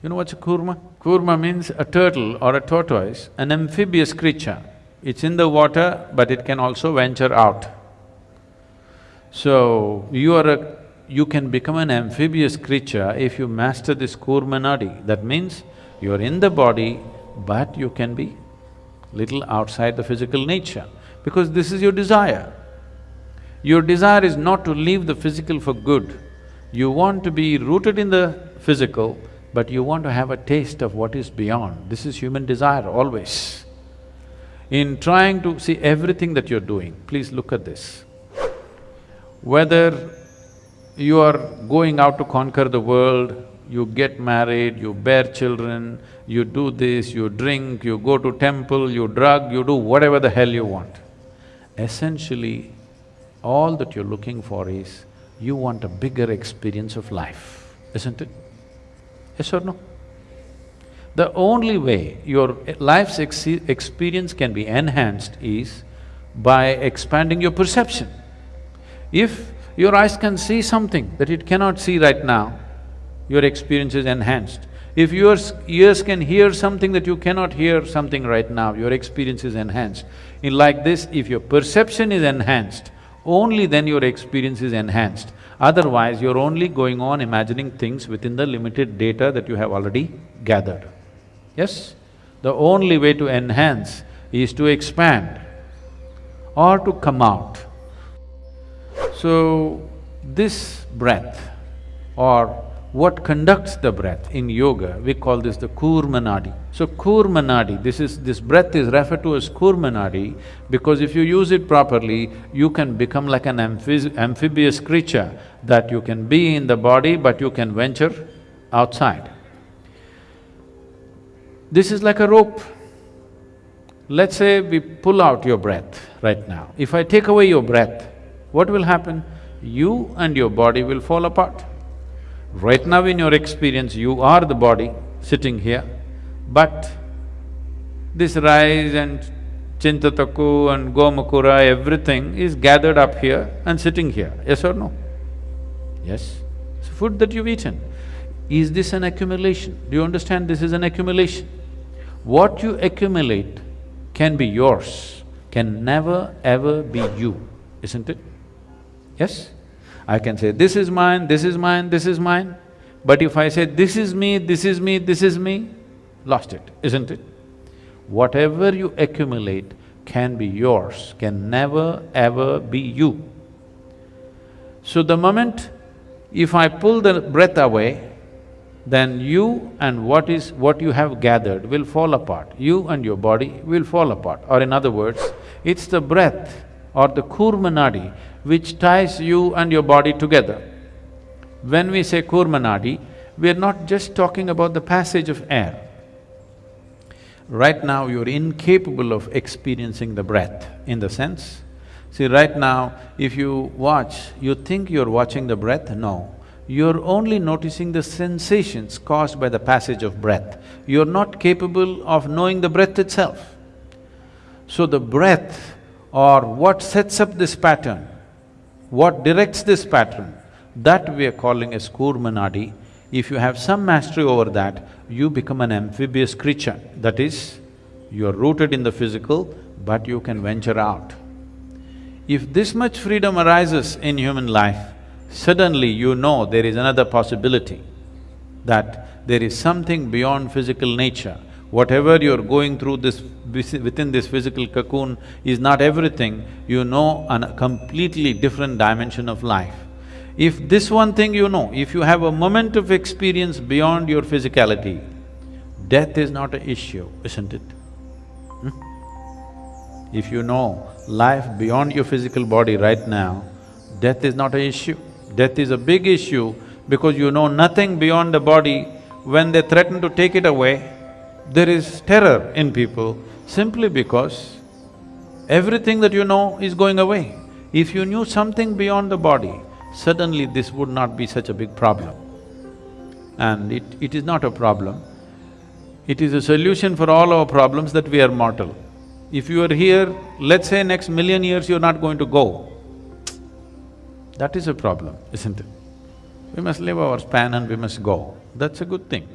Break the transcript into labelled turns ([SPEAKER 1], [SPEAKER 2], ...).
[SPEAKER 1] You know what's a kurma? Kurma means a turtle or a tortoise, an amphibious creature. It's in the water, but it can also venture out. So, you are a… you can become an amphibious creature if you master this kurma nadi. That means you're in the body, but you can be little outside the physical nature, because this is your desire. Your desire is not to leave the physical for good. You want to be rooted in the physical, but you want to have a taste of what is beyond. This is human desire always. In trying to see everything that you're doing, please look at this. Whether you are going out to conquer the world, you get married, you bear children, you do this, you drink, you go to temple, you drug, you do whatever the hell you want. Essentially, all that you're looking for is, you want a bigger experience of life, isn't it? Yes or no? The only way your life's ex experience can be enhanced is by expanding your perception. If your eyes can see something that it cannot see right now, your experience is enhanced. If your ears can hear something that you cannot hear something right now, your experience is enhanced. In like this, if your perception is enhanced, only then your experience is enhanced. Otherwise, you're only going on imagining things within the limited data that you have already gathered. Yes? The only way to enhance is to expand or to come out. So, this breath or what conducts the breath in yoga, we call this the kurmanadi. So kurmanadi, this is… this breath is referred to as kurmanadi because if you use it properly, you can become like an amphibious creature that you can be in the body but you can venture outside. This is like a rope. Let's say we pull out your breath right now. If I take away your breath, what will happen? You and your body will fall apart. Right now in your experience, you are the body sitting here, but this rice and chintataku and gomakura, everything is gathered up here and sitting here, yes or no? Yes? It's food that you've eaten. Is this an accumulation? Do you understand this is an accumulation? What you accumulate can be yours, can never ever be you, isn't it? Yes? I can say, this is mine, this is mine, this is mine. But if I say, this is me, this is me, this is me, lost it, isn't it? Whatever you accumulate can be yours, can never ever be you. So the moment if I pull the breath away, then you and what is… what you have gathered will fall apart. You and your body will fall apart. Or in other words, it's the breath or the kurmanadi which ties you and your body together. When we say kurmanadi, we're not just talking about the passage of air. Right now, you're incapable of experiencing the breath in the sense, see right now, if you watch, you think you're watching the breath, no. You're only noticing the sensations caused by the passage of breath. You're not capable of knowing the breath itself. So the breath or what sets up this pattern what directs this pattern, that we are calling as kurmanadi. If you have some mastery over that, you become an amphibious creature. That is, you are rooted in the physical, but you can venture out. If this much freedom arises in human life, suddenly you know there is another possibility, that there is something beyond physical nature Whatever you're going through this… within this physical cocoon is not everything, you know a completely different dimension of life. If this one thing you know, if you have a moment of experience beyond your physicality, death is not an issue, isn't it? Hmm? If you know life beyond your physical body right now, death is not an issue. Death is a big issue because you know nothing beyond the body, when they threaten to take it away, there is terror in people simply because everything that you know is going away. If you knew something beyond the body, suddenly this would not be such a big problem. And it, it is not a problem. It is a solution for all our problems that we are mortal. If you are here, let's say next million years you're not going to go, that is a problem, isn't it? We must live our span and we must go, that's a good thing.